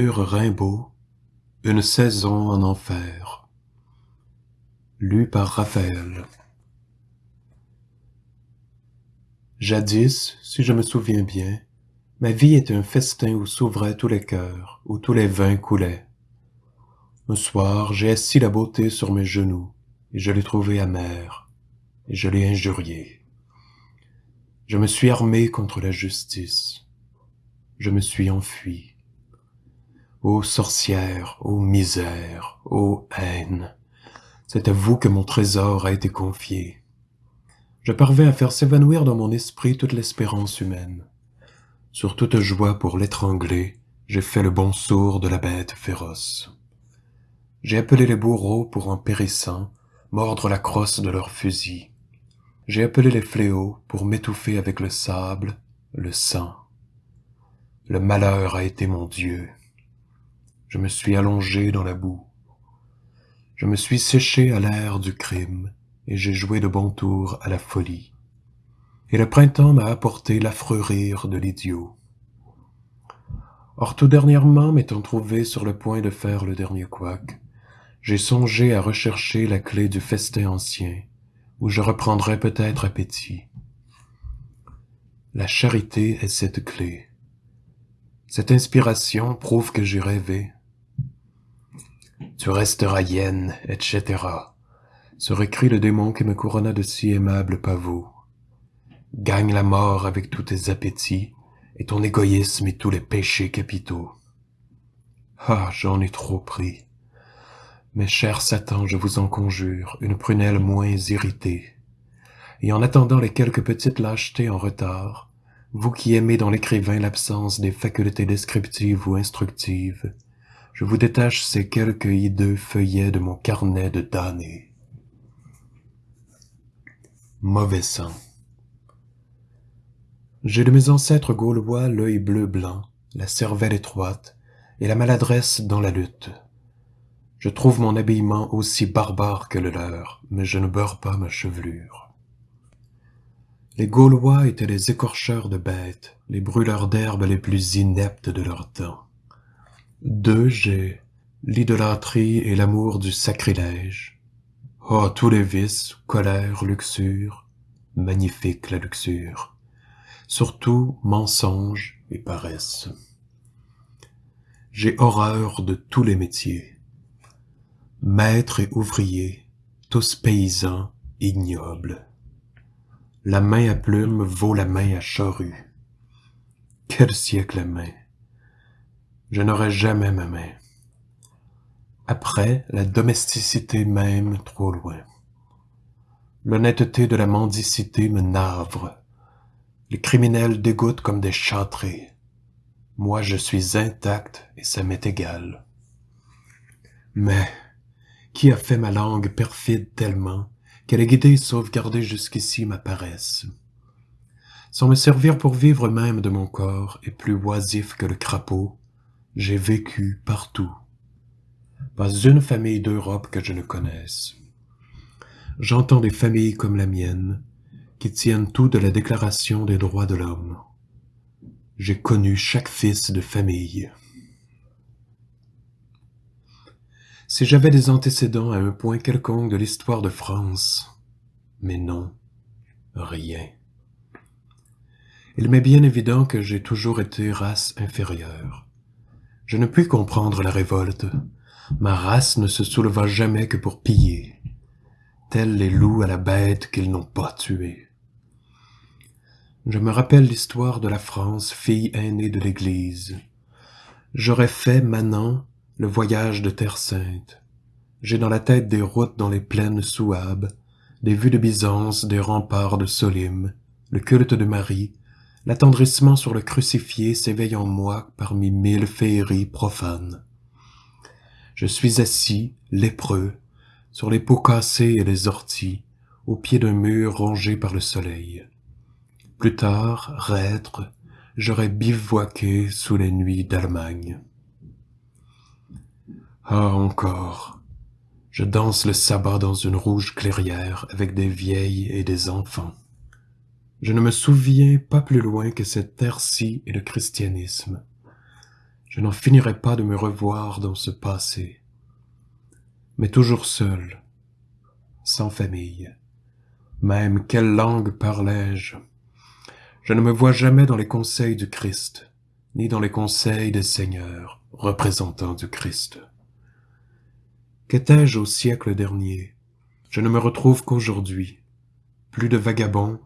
Rimbaud Une saison en enfer Lu par Raphaël Jadis, si je me souviens bien, ma vie était un festin où s'ouvraient tous les cœurs, où tous les vins coulaient. Un soir, j'ai assis la beauté sur mes genoux, et je l'ai trouvée amère, et je l'ai injuriée. Je me suis armé contre la justice. Je me suis enfui. Ô sorcière, ô misère, ô haine, c'est à vous que mon trésor a été confié. Je parvins à faire s'évanouir dans mon esprit toute l'espérance humaine. Sur toute joie pour l'étrangler, j'ai fait le bon sourd de la bête féroce. J'ai appelé les bourreaux pour en périssant, mordre la crosse de leurs fusils. J'ai appelé les fléaux pour m'étouffer avec le sable, le sang. Le malheur a été mon Dieu. Je me suis allongé dans la boue. Je me suis séché à l'air du crime, et j'ai joué de bon tour à la folie. Et le printemps m'a apporté l'affreux rire de l'idiot. Or tout dernièrement, m'étant trouvé sur le point de faire le dernier couac, j'ai songé à rechercher la clé du festin ancien, où je reprendrai peut-être appétit. La charité est cette clé. Cette inspiration prouve que j'ai rêvé, tu resteras hyène, etc. serait cri le démon qui me couronna de si aimables pavots. Gagne la mort avec tous tes appétits, et ton égoïsme et tous les péchés capitaux. Ah, j'en ai trop pris. Mes chers Satan, je vous en conjure, une prunelle moins irritée. Et en attendant les quelques petites lâchetés en retard, vous qui aimez dans l'écrivain l'absence des facultés descriptives ou instructives, je vous détache ces quelques hideux feuillets de mon carnet de damnés. Mauvais sang. J'ai de mes ancêtres gaulois l'œil bleu-blanc, la cervelle étroite et la maladresse dans la lutte. Je trouve mon habillement aussi barbare que le leur, mais je ne beurre pas ma chevelure. Les Gaulois étaient les écorcheurs de bêtes, les brûleurs d'herbes les plus ineptes de leur temps. Deux j'ai l'idolâtrie et l'amour du sacrilège. Oh, tous les vices, colère, luxure, magnifique la luxure. Surtout mensonge et paresse. J'ai horreur de tous les métiers. Maître et ouvrier, tous paysans, ignobles. La main à plume vaut la main à charrue. Quel siècle à main je n'aurai jamais ma main. Après, la domesticité même trop loin. L'honnêteté de la mendicité me navre. Les criminels dégoûtent comme des châtrés. Moi, je suis intact et ça m'est égal. Mais, qui a fait ma langue perfide tellement qu'elle ait guidé et jusqu'ici ma paresse? Sans me servir pour vivre même de mon corps et plus oisif que le crapaud, j'ai vécu partout. Pas une famille d'Europe que je ne connaisse. J'entends des familles comme la mienne, qui tiennent tout de la Déclaration des droits de l'homme. J'ai connu chaque fils de famille. Si j'avais des antécédents à un point quelconque de l'histoire de France, mais non, rien. Il m'est bien évident que j'ai toujours été race inférieure. Je ne puis comprendre la révolte. Ma race ne se souleva jamais que pour piller, tels les loups à la bête qu'ils n'ont pas tuée. Je me rappelle l'histoire de la France, fille aînée de l'Église. J'aurais fait, maintenant, le voyage de Terre Sainte. J'ai dans la tête des routes dans les plaines souabes, des vues de Byzance, des remparts de Solim, le culte de Marie, L'attendrissement sur le crucifié s'éveille en moi parmi mille féeries profanes. Je suis assis, lépreux, sur les pots cassés et les orties, au pied d'un mur rongé par le soleil. Plus tard, reître, j'aurais bivouaqué sous les nuits d'Allemagne. Ah encore, je danse le sabbat dans une rouge clairière avec des vieilles et des enfants. Je ne me souviens pas plus loin que cette terre-ci et le christianisme. Je n'en finirai pas de me revoir dans ce passé, mais toujours seul, sans famille. Même quelle langue parlais-je? Je ne me vois jamais dans les conseils du Christ, ni dans les conseils des seigneurs, représentants du Christ. Qu'étais-je au siècle dernier? Je ne me retrouve qu'aujourd'hui. Plus de vagabonds,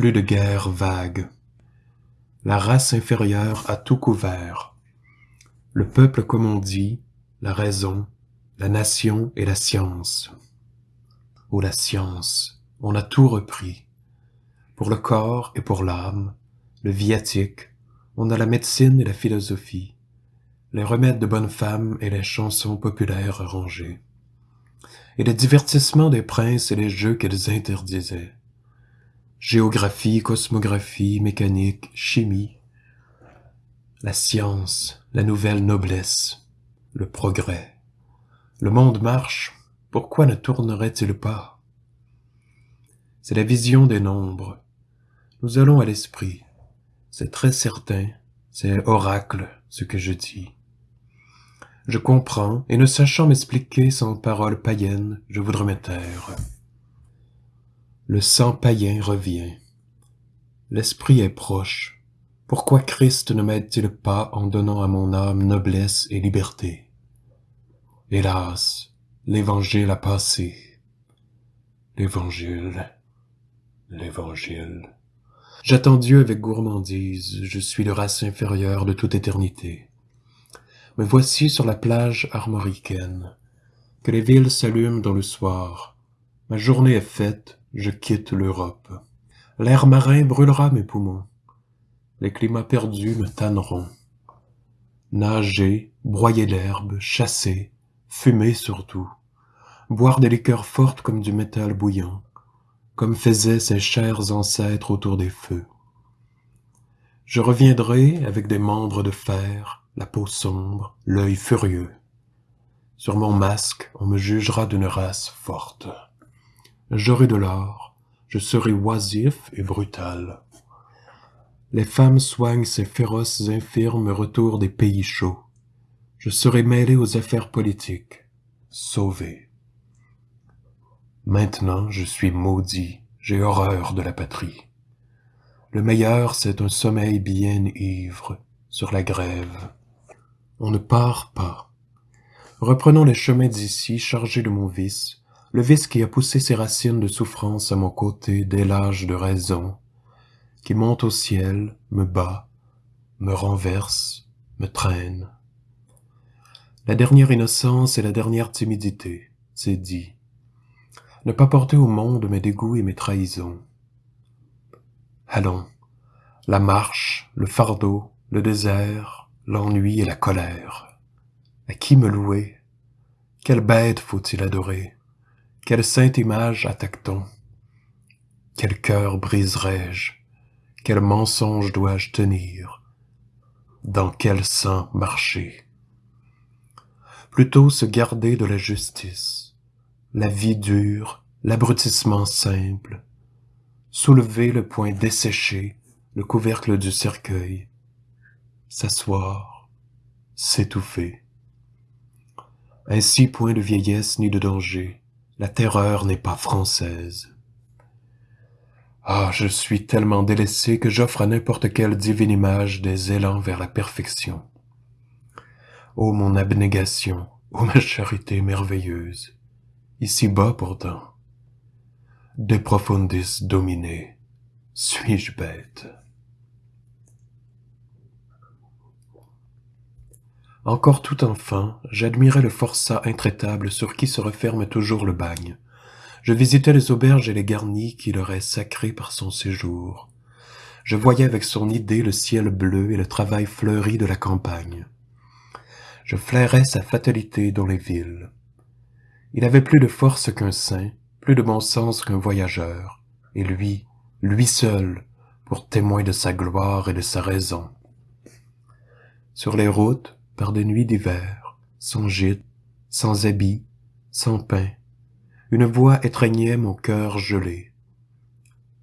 de guerres vagues. La race inférieure a tout couvert. Le peuple comme on dit, la raison, la nation et la science. Oh la science, on a tout repris. Pour le corps et pour l'âme, le viatique, on a la médecine et la philosophie, les remèdes de bonnes femmes et les chansons populaires arrangées, et les divertissements des princes et les jeux qu'elles interdisaient. Géographie, cosmographie, mécanique, chimie, la science, la nouvelle noblesse, le progrès. Le monde marche, pourquoi ne tournerait-il pas? C'est la vision des nombres. Nous allons à l'esprit. C'est très certain, c'est oracle ce que je dis. Je comprends, et ne sachant m'expliquer sans paroles païennes, je voudrais me. Le sang païen revient. L'esprit est proche. Pourquoi Christ ne m'aide-t-il pas en donnant à mon âme noblesse et liberté? Hélas, l'évangile a passé. L'évangile, l'évangile. J'attends Dieu avec gourmandise, je suis le race inférieure de toute éternité. Me voici sur la plage armoricaine, que les villes s'allument dans le soir. Ma journée est faite, je quitte l'Europe. L'air marin brûlera mes poumons. Les climats perdus me tanneront. Nager, broyer l'herbe, chasser, fumer surtout. Boire des liqueurs fortes comme du métal bouillant, comme faisaient ces chers ancêtres autour des feux. Je reviendrai avec des membres de fer, la peau sombre, l'œil furieux. Sur mon masque, on me jugera d'une race forte. J'aurai de l'or, je serai oisif et brutal. Les femmes soignent ces féroces infirmes retours des pays chauds. Je serai mêlé aux affaires politiques, sauvé. Maintenant, je suis maudit, j'ai horreur de la patrie. Le meilleur, c'est un sommeil bien ivre sur la grève, on ne part pas. Reprenons les chemins d'ici chargés de mon vice, le vice qui a poussé ses racines de souffrance à mon côté dès l'âge de raison, qui monte au ciel, me bat, me renverse, me traîne. La dernière innocence et la dernière timidité, c'est dit. Ne pas porter au monde mes dégoûts et mes trahisons. Allons, la marche, le fardeau, le désert, l'ennui et la colère. À qui me louer? Quelle bête faut-il adorer? Quelle sainte image attaque-t-on Quel cœur briserai-je? Quel mensonge dois-je tenir? Dans quel sang marcher? Plutôt se garder de la justice, la vie dure, l'abrutissement simple, soulever le poing desséché, le couvercle du cercueil, s'asseoir, s'étouffer. Ainsi point de vieillesse ni de danger, la terreur n'est pas française. Ah, je suis tellement délaissé que j'offre à n'importe quelle divine image des élans vers la perfection. Ô mon abnégation, ô ma charité merveilleuse, ici bas pourtant, de profundis dominé, suis-je bête? Encore tout enfant, j'admirais le forçat intraitable sur qui se referme toujours le bagne. Je visitais les auberges et les garnis qui leur est sacré par son séjour. Je voyais avec son idée le ciel bleu et le travail fleuri de la campagne. Je flairais sa fatalité dans les villes. Il avait plus de force qu'un saint, plus de bon sens qu'un voyageur, et lui, lui seul, pour témoin de sa gloire et de sa raison. Sur les routes, par des nuits d'hiver, sans gîte, sans habit, sans pain, une voix étreignait mon cœur gelé.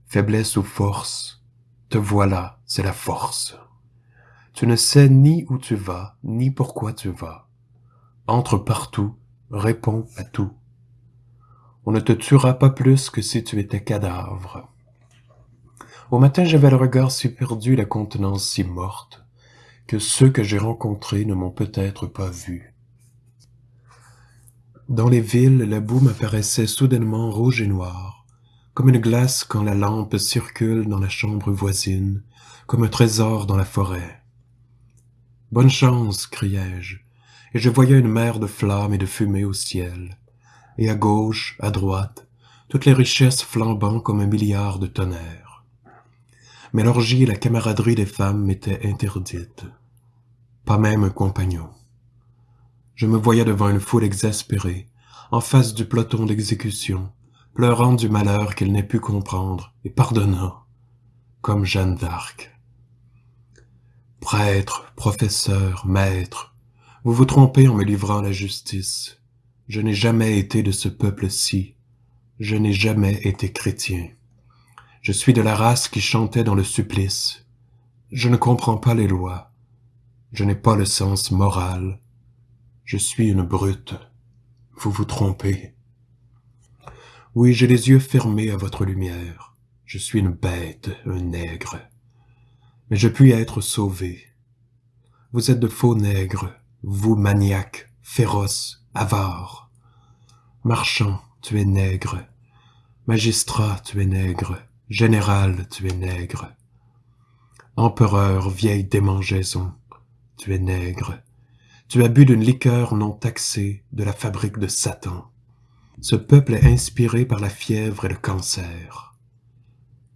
Faiblesse ou force, te voilà, c'est la force. Tu ne sais ni où tu vas, ni pourquoi tu vas. Entre partout, réponds à tout. On ne te tuera pas plus que si tu étais cadavre. Au matin, j'avais le regard si perdu la contenance si morte, que ceux que j'ai rencontrés ne m'ont peut-être pas vu. Dans les villes, la boue m'apparaissait soudainement rouge et noire, comme une glace quand la lampe circule dans la chambre voisine, comme un trésor dans la forêt. Bonne chance, criai-je, et je voyais une mer de flammes et de fumée au ciel, et à gauche, à droite, toutes les richesses flambant comme un milliard de tonnerres. Mais l'orgie et la camaraderie des femmes m'étaient interdites, pas même un compagnon. Je me voyais devant une foule exaspérée, en face du peloton d'exécution, pleurant du malheur qu'il n'ait pu comprendre et pardonnant, comme Jeanne d'Arc. Prêtre, professeur, maître, vous vous trompez en me livrant la justice. Je n'ai jamais été de ce peuple-ci. Je n'ai jamais été chrétien. Je suis de la race qui chantait dans le supplice. Je ne comprends pas les lois. Je n'ai pas le sens moral. Je suis une brute. Vous vous trompez. Oui, j'ai les yeux fermés à votre lumière. Je suis une bête, un nègre. Mais je puis être sauvé. Vous êtes de faux nègres, vous maniaques, féroces, avares. Marchand, tu es nègre. Magistrat, tu es nègre. Général, tu es nègre. Empereur, vieille démangeaison, tu es nègre. Tu as bu d'une liqueur non taxée de la fabrique de Satan. Ce peuple est inspiré par la fièvre et le cancer.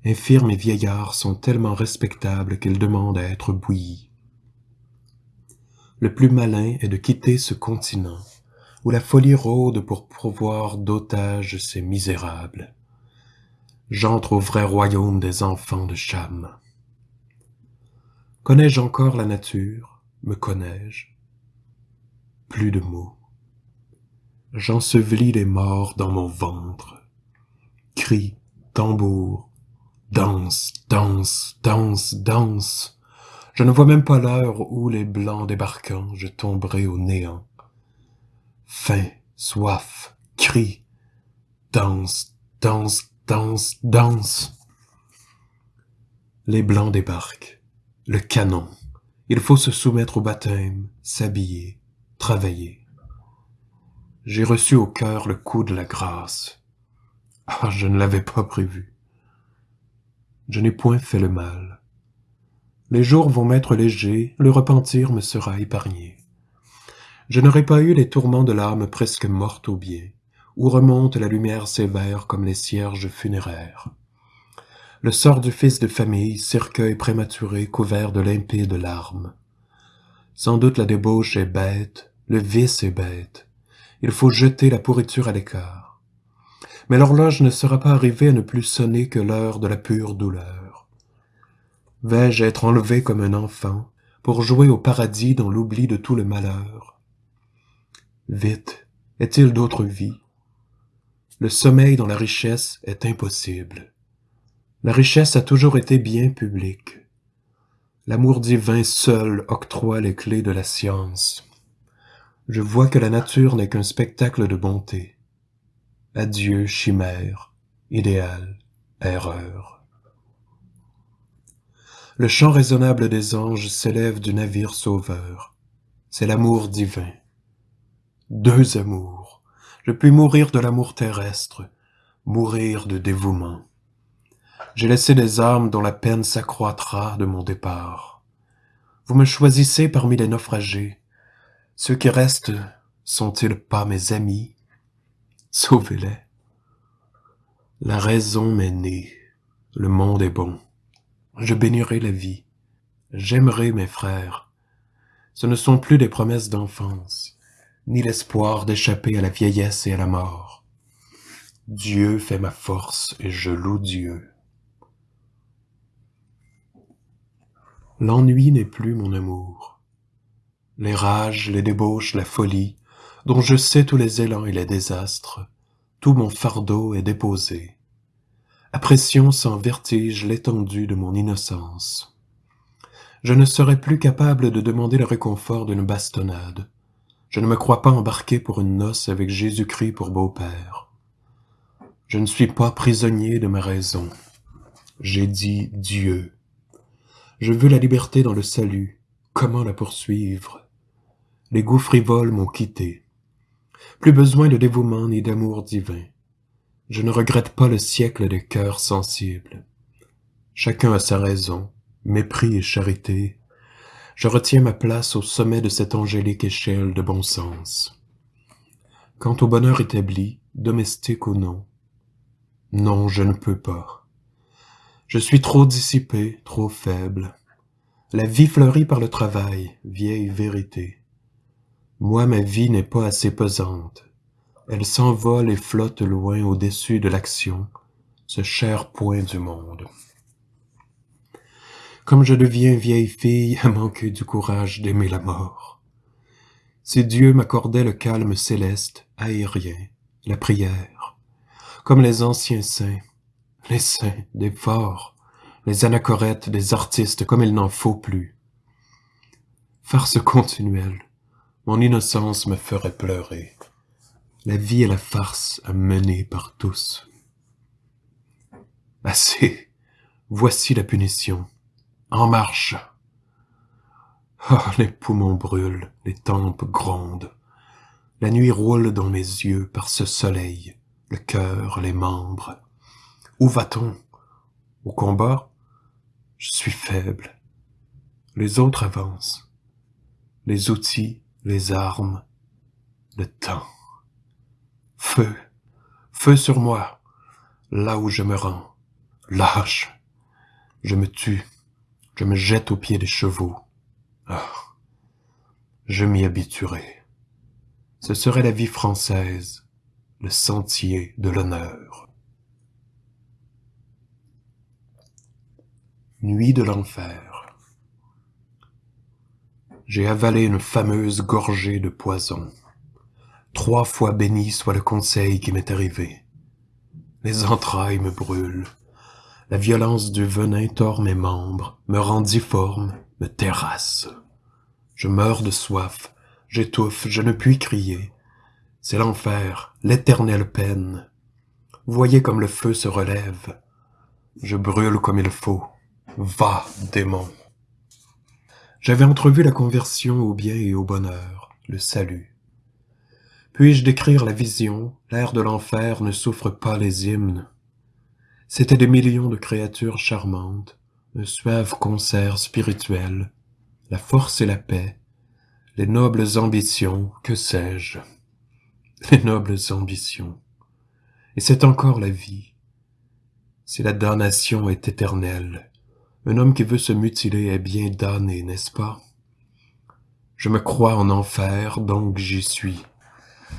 Infirmes et vieillards sont tellement respectables qu'ils demandent à être bouillis. Le plus malin est de quitter ce continent, où la folie rôde pour pourvoir d'otages ces misérables. J'entre au vrai royaume des enfants de Cham. Connais-je encore la nature? Me connais-je? Plus de mots. J'ensevelis les morts dans mon ventre. Cris, tambour, danse, danse, danse, danse. Je ne vois même pas l'heure où les blancs débarquant, je tomberai au néant. Faim, soif, cri, danse, danse, danse, danse. Les blancs débarquent. Le canon. Il faut se soumettre au baptême, s'habiller, travailler. J'ai reçu au cœur le coup de la grâce. Ah, je ne l'avais pas prévu. Je n'ai point fait le mal. Les jours vont m'être légers, le repentir me sera épargné. Je n'aurai pas eu les tourments de l'âme presque morte au bien, où remonte la lumière sévère comme les cierges funéraires. Le sort du fils de famille, cercueil prématuré couvert de limpides larmes. Sans doute la débauche est bête, le vice est bête. Il faut jeter la pourriture à l'écart. Mais l'horloge ne sera pas arrivée à ne plus sonner que l'heure de la pure douleur. Vais-je être enlevé comme un enfant pour jouer au paradis dans l'oubli de tout le malheur? Vite, est-il d'autre vie? Le sommeil dans la richesse est impossible. La richesse a toujours été bien publique. L'amour divin seul octroie les clés de la science. Je vois que la nature n'est qu'un spectacle de bonté. Adieu, chimère, idéal, erreur. Le chant raisonnable des anges s'élève du navire sauveur. C'est l'amour divin. Deux amours. Je puis mourir de l'amour terrestre, mourir de dévouement. J'ai laissé des âmes dont la peine s'accroîtra de mon départ. Vous me choisissez parmi les naufragés, ceux qui restent sont-ils pas mes amis? Sauvez-les. La raison m'est née, le monde est bon. Je bénirai la vie, j'aimerai mes frères. Ce ne sont plus des promesses d'enfance, ni l'espoir d'échapper à la vieillesse et à la mort. Dieu fait ma force et je loue Dieu. L'ennui n'est plus mon amour les rages, les débauches, la folie, dont je sais tous les élans et les désastres, tout mon fardeau est déposé. Apprécions sans vertige l'étendue de mon innocence. je ne serai plus capable de demander le réconfort d'une bastonnade. Je ne me crois pas embarqué pour une noce avec Jésus-Christ pour beau-père. Je ne suis pas prisonnier de ma raison. J'ai dit Dieu. Je veux la liberté dans le salut. Comment la poursuivre? Les goûts frivoles m'ont quitté. Plus besoin de dévouement ni d'amour divin. Je ne regrette pas le siècle des cœurs sensibles. Chacun a sa raison, mépris et charité. Je retiens ma place au sommet de cette angélique échelle de bon sens. Quant au bonheur établi, domestique ou non, non, je ne peux pas. Je suis trop dissipé, trop faible. La vie fleurit par le travail, vieille vérité. Moi, ma vie n'est pas assez pesante. Elle s'envole et flotte loin au-dessus de l'action, ce cher point du monde. Comme je deviens vieille fille à manquer du courage d'aimer la mort. Si Dieu m'accordait le calme céleste, aérien, la prière, comme les anciens saints, les saints des forts, les anachorètes des artistes comme il n'en faut plus. Farce continuelle, mon innocence me ferait pleurer. La vie est la farce à mener par tous. Assez, voici la punition. En marche. Oh, les poumons brûlent, les tempes grondent. La nuit roule dans mes yeux par ce soleil, le cœur, les membres. Où va-t-on? Au combat? Je suis faible. Les autres avancent. Les outils, les armes, le temps. Feu, feu sur moi, là où je me rends. Lâche, je me tue, je me jette aux pieds des chevaux. Ah, je m'y habituerai. Ce serait la vie française, le sentier de l'honneur. Nuit de l'enfer. J'ai avalé une fameuse gorgée de poison. Trois fois béni soit le conseil qui m'est arrivé. Les entrailles me brûlent. La violence du venin tord mes membres, me rend difforme, me terrasse. Je meurs de soif, j'étouffe, je ne puis crier. C'est l'enfer, l'éternelle peine. Voyez comme le feu se relève. Je brûle comme il faut. Va, démon. J'avais entrevu la conversion au bien et au bonheur, le salut. Puis-je décrire la vision? L'air de l'enfer ne souffre pas les hymnes. C'étaient des millions de créatures charmantes, un suave concert spirituel, la force et la paix, les nobles ambitions, que sais-je Les nobles ambitions. Et c'est encore la vie. Si la damnation est éternelle, un homme qui veut se mutiler est bien damné, n'est-ce pas? Je me crois en enfer, donc j'y suis.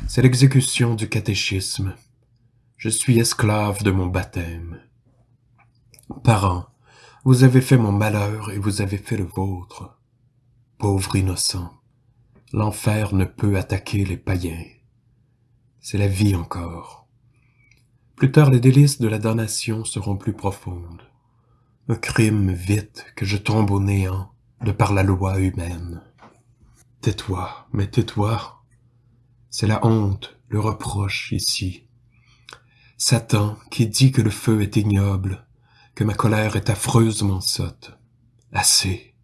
C'est l'exécution du catéchisme. Je suis esclave de mon baptême. Parents, vous avez fait mon malheur et vous avez fait le vôtre. Pauvre innocent, l'enfer ne peut attaquer les païens. C'est la vie encore. Plus tard, les délices de la damnation seront plus profondes. Un crime vite que je tombe au néant de par la loi humaine. Tais-toi, mais tais-toi, c'est la honte, le reproche ici. Satan qui dit que le feu est ignoble, que ma colère est affreusement sotte. Assez.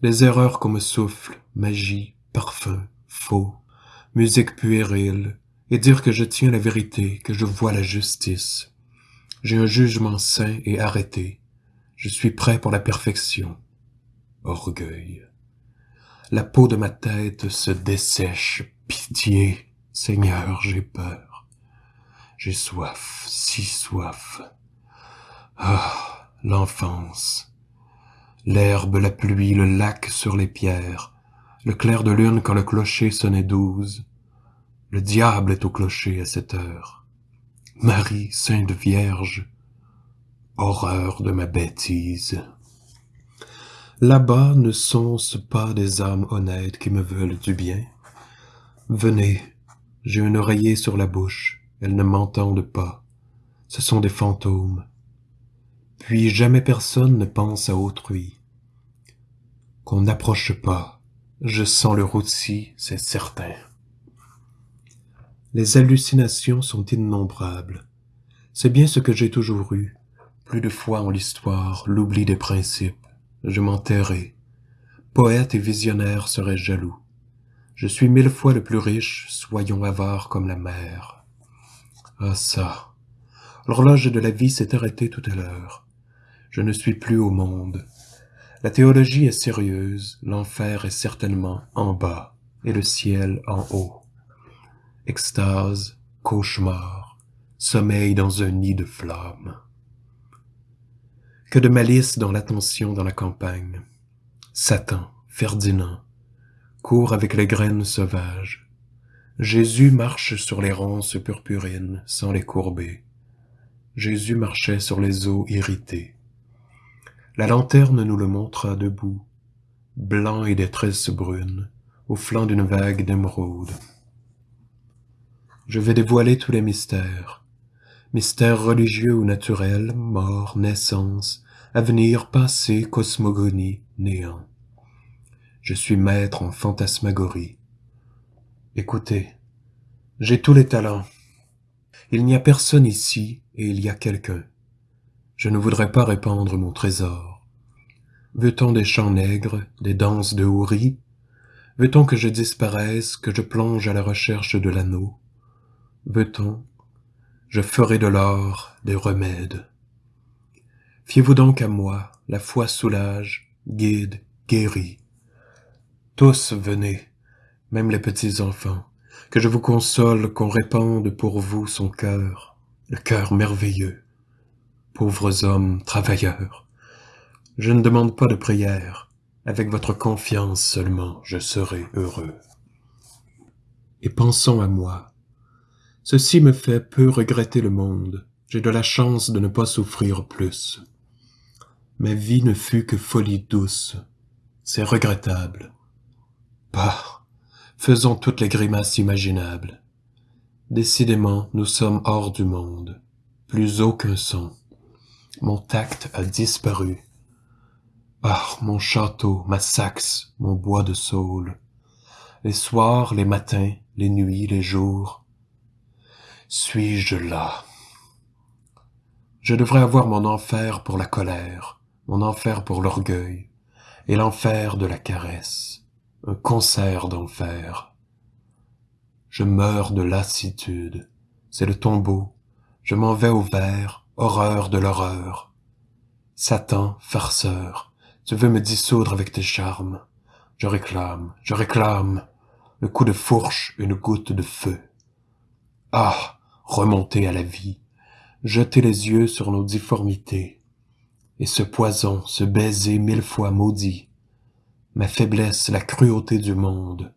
Les erreurs qu'on me souffle, magie, parfum, faux, musique puérile, et dire que je tiens la vérité, que je vois la justice. J'ai un jugement sain et arrêté. Je suis prêt pour la perfection. Orgueil. La peau de ma tête se dessèche Pitié, Seigneur, j'ai peur. J'ai soif, si soif. Ah, l'enfance. L'herbe, la pluie, le lac sur les pierres, le clair de lune quand le clocher sonnait douze. Le diable est au clocher à cette heure. Marie, Sainte Vierge, horreur de ma bêtise. Là-bas ne sont-ce pas des âmes honnêtes qui me veulent du bien? Venez, j'ai un oreiller sur la bouche, elles ne m'entendent pas. Ce sont des fantômes. Puis jamais personne ne pense à autrui. qu'on n'approche pas. Je sens le rôti, c'est certain. Les hallucinations sont innombrables. C'est bien ce que j'ai toujours eu. Plus de fois en l'histoire, l'oubli des principes. Je m'enterrai. Poète et visionnaire serais jaloux. Je suis mille fois le plus riche, soyons avares comme la mer. Ah ça, l'horloge de la vie s'est arrêtée tout à l'heure. Je ne suis plus au monde. La théologie est sérieuse, l'enfer est certainement en bas, et le ciel en haut. Extase, cauchemar, sommeil dans un nid de flammes. Que de malice dans l'attention dans la campagne. Satan, Ferdinand, court avec les graines sauvages. Jésus marche sur les ronces purpurines sans les courber. Jésus marchait sur les eaux irritées. La lanterne nous le montra debout, blanc et des tresses brunes, au flanc d'une vague d'émeraude. Je vais dévoiler tous les mystères, mystères religieux ou naturels, mort, naissance, avenir, passé, cosmogonie, néant. Je suis maître en fantasmagorie. Écoutez, j'ai tous les talents. Il n'y a personne ici et il y a quelqu'un. Je ne voudrais pas répandre mon trésor. Veut-on des chants nègres, des danses de houris? Veut-on que je disparaisse, que je plonge à la recherche de l'anneau? Veut-on? Je ferai de l'or des remèdes. Fiez-vous donc à moi, la foi soulage, guide, guérit. Tous venez, même les petits enfants, que je vous console, qu'on répande pour vous son cœur, le cœur merveilleux. Pauvres hommes travailleurs, je ne demande pas de prière. Avec votre confiance seulement, je serai heureux. Et pensons à moi. Ceci me fait peu regretter le monde. J'ai de la chance de ne pas souffrir plus. Ma vie ne fut que folie douce. C'est regrettable. Bah, faisons toutes les grimaces imaginables. Décidément, nous sommes hors du monde. Plus aucun son. Mon tact a disparu. Ah, mon château, ma Saxe, mon bois de saule, les soirs, les matins, les nuits, les jours, suis-je là? Je devrais avoir mon enfer pour la colère, mon enfer pour l'orgueil, et l'enfer de la caresse, un concert d'enfer. Je meurs de lassitude, c'est le tombeau, je m'en vais au vert, horreur de l'horreur. Satan, farceur, tu veux me dissoudre avec tes charmes. Je réclame, je réclame le coup de fourche, une goutte de feu. Ah, remonter à la vie, jeter les yeux sur nos difformités, et ce poison, ce baiser mille fois maudit, ma faiblesse, la cruauté du monde.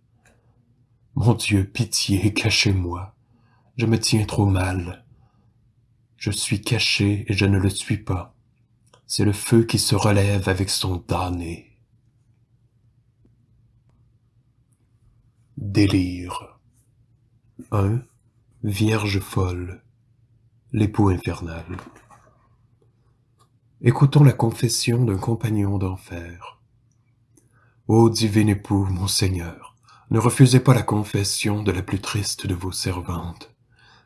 Mon Dieu, pitié, cachez-moi, je me tiens trop mal. Je suis caché et je ne le suis pas c'est le feu qui se relève avec son damné. Délire 1. Vierge folle, l'époux infernal. Écoutons la confession d'un compagnon d'enfer. Ô divin époux, mon Seigneur, ne refusez pas la confession de la plus triste de vos servantes.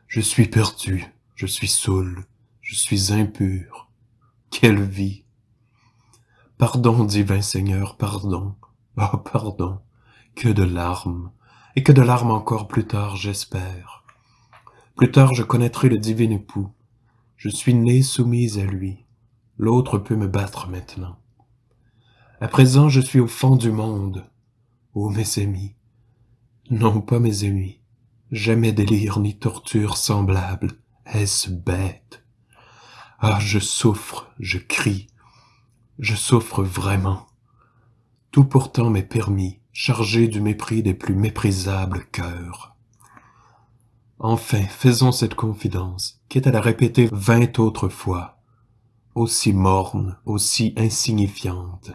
Je suis perdu, je suis saoul, je suis impur, quelle vie Pardon, divin Seigneur, pardon. Oh, pardon. Que de larmes. Et que de larmes encore plus tard, j'espère. Plus tard, je connaîtrai le divin époux. Je suis née soumise à lui. L'autre peut me battre maintenant. À présent, je suis au fond du monde. Ô mes amis. Non, pas mes amis. Jamais délire ni torture semblable. Est-ce bête? Ah, je souffre, je crie, je souffre vraiment. Tout pourtant m'est permis, chargé du mépris des plus méprisables cœurs. Enfin, faisons cette confidence, quitte à la répéter vingt autres fois, aussi morne, aussi insignifiante.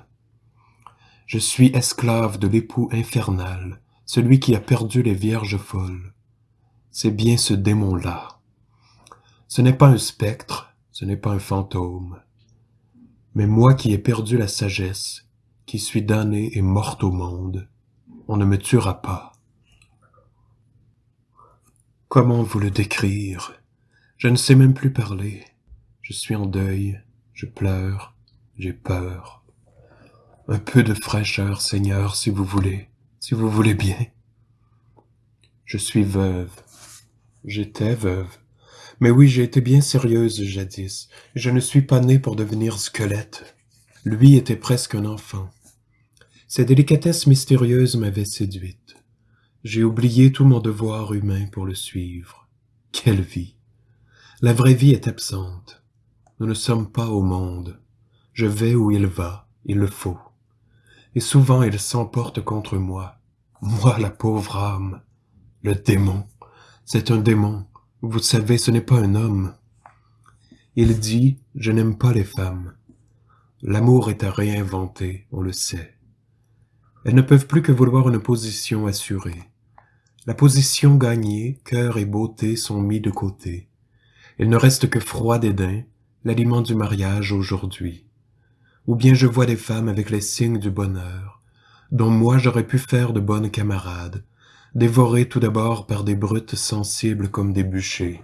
Je suis esclave de l'époux infernal, celui qui a perdu les vierges folles. C'est bien ce démon-là. Ce n'est pas un spectre, ce n'est pas un fantôme. Mais moi qui ai perdu la sagesse, qui suis damnée et morte au monde, on ne me tuera pas. Comment vous le décrire? Je ne sais même plus parler. Je suis en deuil, je pleure, j'ai peur. Un peu de fraîcheur, Seigneur, si vous voulez, si vous voulez bien. Je suis veuve. J'étais veuve. Mais oui, j'ai été bien sérieuse jadis. Je ne suis pas née pour devenir squelette. Lui était presque un enfant. Ses délicatesses mystérieuses m'avaient séduite. J'ai oublié tout mon devoir humain pour le suivre. Quelle vie! La vraie vie est absente. Nous ne sommes pas au monde. Je vais où il va, il le faut. Et souvent il s'emporte contre moi. Moi, la pauvre âme. Le démon. C'est un démon. Vous savez, ce n'est pas un homme. Il dit, je n'aime pas les femmes. L'amour est à réinventer, on le sait. Elles ne peuvent plus que vouloir une position assurée. La position gagnée, cœur et beauté sont mis de côté. Il ne reste que froid dédain, l'aliment du mariage aujourd'hui. Ou bien je vois des femmes avec les signes du bonheur, dont moi j'aurais pu faire de bonnes camarades, dévorées tout d'abord par des brutes sensibles comme des bûchers.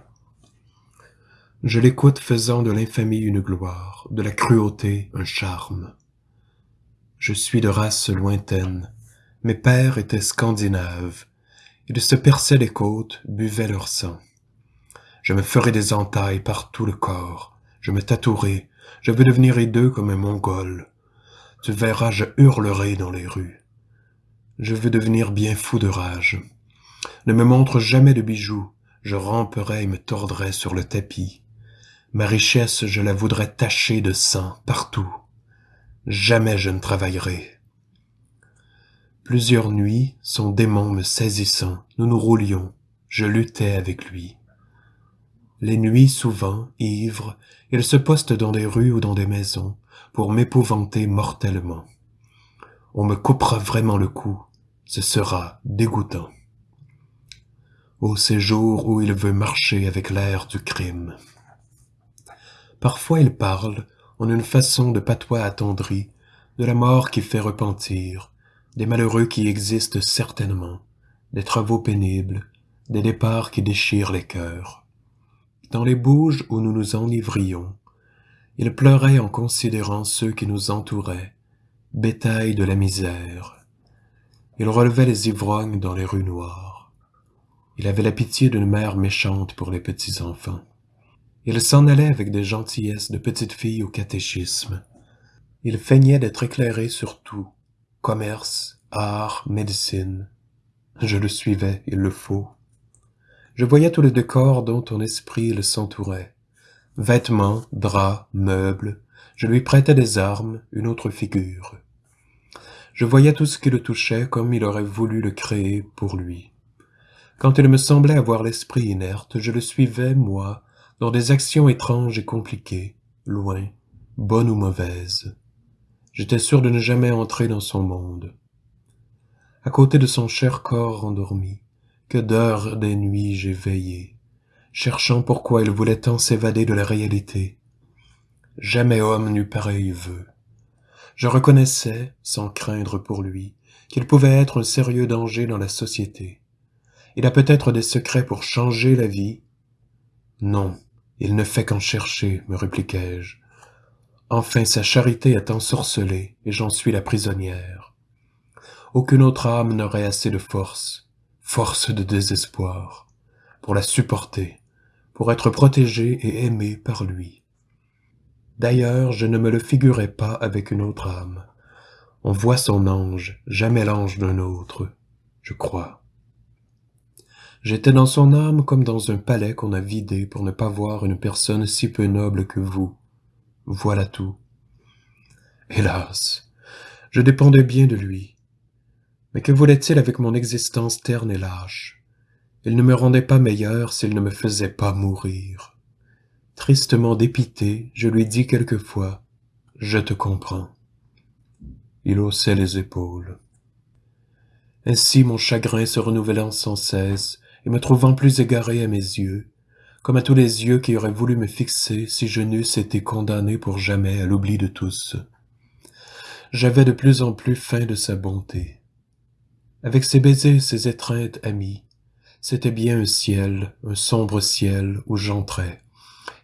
Je l'écoute faisant de l'infamie une gloire, de la cruauté un charme. Je suis de race lointaine, mes pères étaient scandinaves, ils se perçaient les côtes, buvaient leur sang. Je me ferai des entailles par tout le corps, je me tatouerai, je veux devenir hideux comme un mongol. Tu verras, je hurlerai dans les rues. Je veux devenir bien fou de rage. Ne me montre jamais de bijoux, je ramperai et me tordrai sur le tapis. Ma richesse, je la voudrais tacher de sang partout. Jamais je ne travaillerai. Plusieurs nuits, son démon me saisissant, nous nous roulions, je luttais avec lui. Les nuits souvent, ivre, il se poste dans des rues ou dans des maisons pour m'épouvanter mortellement. On me coupera vraiment le cou, ce sera dégoûtant. Au séjour où il veut marcher avec l'air du crime. Parfois il parle, en une façon de patois attendri, de la mort qui fait repentir, des malheureux qui existent certainement, des travaux pénibles, des départs qui déchirent les cœurs. Dans les bouges où nous nous enivrions, il pleurait en considérant ceux qui nous entouraient, bétail de la misère. Il relevait les ivrognes dans les rues noires. Il avait la pitié d'une mère méchante pour les petits-enfants. Il s'en allait avec des gentillesses de petite fille au catéchisme. Il feignait d'être éclairé sur tout, commerce, art, médecine. Je le suivais, il le faut. Je voyais tout le décor dont ton esprit il s'entourait. Vêtements, draps, meubles, je lui prêtais des armes, une autre figure. Je voyais tout ce qui le touchait comme il aurait voulu le créer pour lui. Quand il me semblait avoir l'esprit inerte, je le suivais, moi, dans des actions étranges et compliquées, loin, bonnes ou mauvaises. J'étais sûr de ne jamais entrer dans son monde. À côté de son cher corps endormi, que d'heures des nuits j'ai veillé, cherchant pourquoi il voulait tant s'évader de la réalité. Jamais homme n'eut pareil vœu. Je reconnaissais, sans craindre pour lui, qu'il pouvait être un sérieux danger dans la société. Il a peut-être des secrets pour changer la vie. Non, il ne fait qu'en chercher, me répliquai-je. Enfin sa charité est ensorcelée, et j'en suis la prisonnière. Aucune autre âme n'aurait assez de force, force de désespoir, pour la supporter, pour être protégée et aimée par lui. D'ailleurs, je ne me le figurais pas avec une autre âme. On voit son ange, jamais l'ange d'un autre, je crois. J'étais dans son âme comme dans un palais qu'on a vidé pour ne pas voir une personne si peu noble que vous. Voilà tout. Hélas, je dépendais bien de lui. Mais que voulait-il avec mon existence terne et lâche? Il ne me rendait pas meilleur s'il ne me faisait pas mourir. Tristement dépité, je lui dis quelquefois « Je te comprends ». Il haussait les épaules. Ainsi mon chagrin se renouvelant sans cesse, et me trouvant plus égaré à mes yeux, comme à tous les yeux qui auraient voulu me fixer si je n'eusse été condamné pour jamais à l'oubli de tous. j'avais de plus en plus faim de sa bonté. Avec ses baisers, ses étreintes amies, c'était bien un ciel, un sombre ciel où j'entrais,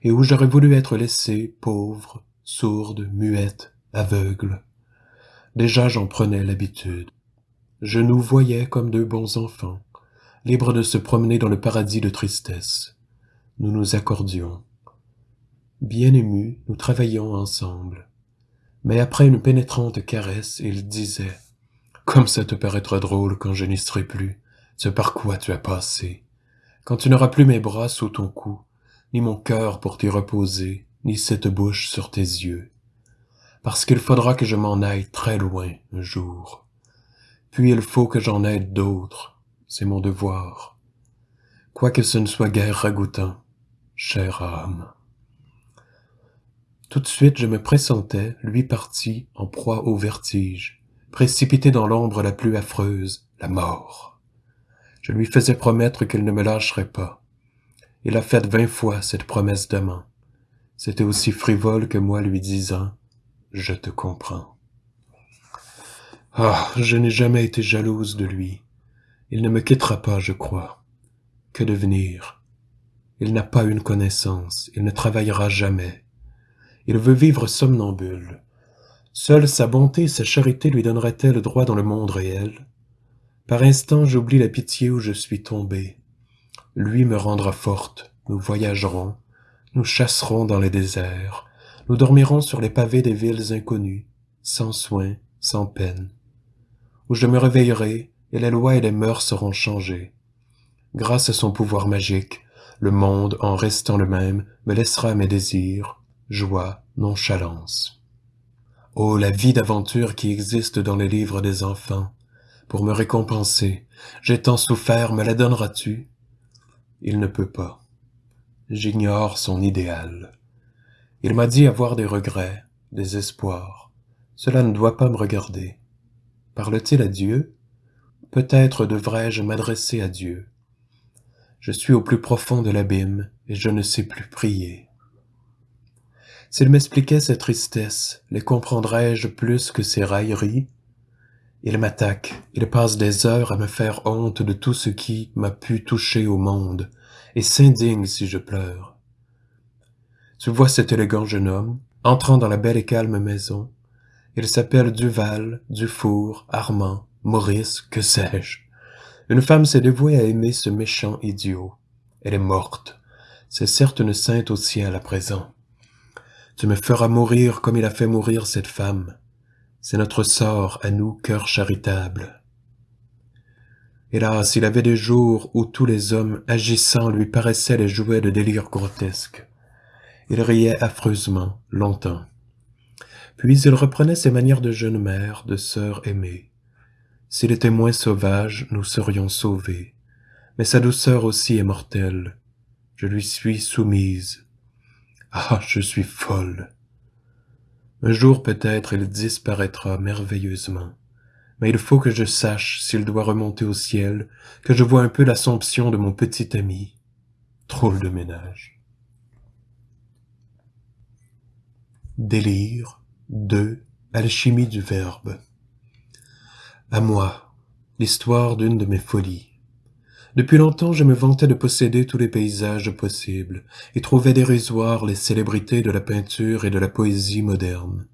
et où j'aurais voulu être laissée pauvre, sourde, muette, aveugle. Déjà j'en prenais l'habitude. Je nous voyais comme deux bons enfants, libres de se promener dans le paradis de tristesse. Nous nous accordions. Bien émus, nous travaillions ensemble. Mais après une pénétrante caresse, il disait « Comme ça te paraîtra drôle quand je n'y serai plus, ce par quoi tu as passé, quand tu n'auras plus mes bras sous ton cou, ni mon cœur pour t'y reposer, ni cette bouche sur tes yeux. Parce qu'il faudra que je m'en aille très loin un jour. Puis il faut que j'en aide d'autres, c'est mon devoir. Quoique ce ne soit guère ragoûtant, chère âme. Tout de suite je me pressentais, lui parti, en proie au vertige, précipité dans l'ombre la plus affreuse, la mort. Je lui faisais promettre qu'il ne me lâcherait pas. Il a fait vingt fois cette promesse d'amant. C'était aussi frivole que moi lui disant « Je te comprends ». Ah, je n'ai jamais été jalouse de lui. Il ne me quittera pas, je crois. Que devenir? Il n'a pas une connaissance, il ne travaillera jamais. Il veut vivre somnambule. Seule sa bonté et sa charité lui donneraient-elles droit dans le monde réel? Par instant j'oublie la pitié où je suis tombée. Lui me rendra forte, nous voyagerons, nous chasserons dans les déserts, nous dormirons sur les pavés des villes inconnues, sans soin, sans peine. Où je me réveillerai, et les lois et les mœurs seront changées. Grâce à son pouvoir magique, le monde, en restant le même, me laissera mes désirs, joie, nonchalance. Oh, la vie d'aventure qui existe dans les livres des enfants, pour me récompenser, j'ai tant souffert, me la donneras-tu? Il ne peut pas. J'ignore son idéal. Il m'a dit avoir des regrets, des espoirs. Cela ne doit pas me regarder. Parle-t-il à Dieu? Peut-être devrais-je m'adresser à Dieu. Je suis au plus profond de l'abîme et je ne sais plus prier. S'il m'expliquait ses tristesses, les comprendrais-je plus que ses railleries? Il m'attaque, il passe des heures à me faire honte de tout ce qui m'a pu toucher au monde, et s'indigne si je pleure. Tu vois cet élégant jeune homme, entrant dans la belle et calme maison. Il s'appelle Duval, Dufour, Armand, Maurice, que sais-je. Une femme s'est dévouée à aimer ce méchant idiot. Elle est morte. C'est certes une sainte au ciel à présent. Tu me feras mourir comme il a fait mourir cette femme. C'est notre sort à nous, cœurs charitables. Hélas, il avait des jours où tous les hommes agissants lui paraissaient les jouets de délire grotesque. Il riait affreusement, longtemps. Puis il reprenait ses manières de jeune mère, de sœur aimée. S'il était moins sauvage, nous serions sauvés. Mais sa douceur aussi est mortelle. Je lui suis soumise. Ah, je suis folle. Un jour peut-être il disparaîtra merveilleusement. Mais il faut que je sache s'il doit remonter au ciel, que je vois un peu l'assomption de mon petit ami. Drôle de ménage. Délire 2. Alchimie du verbe. À moi, l'histoire d'une de mes folies. Depuis longtemps je me vantais de posséder tous les paysages possibles, et trouvais dérisoires les célébrités de la peinture et de la poésie moderne.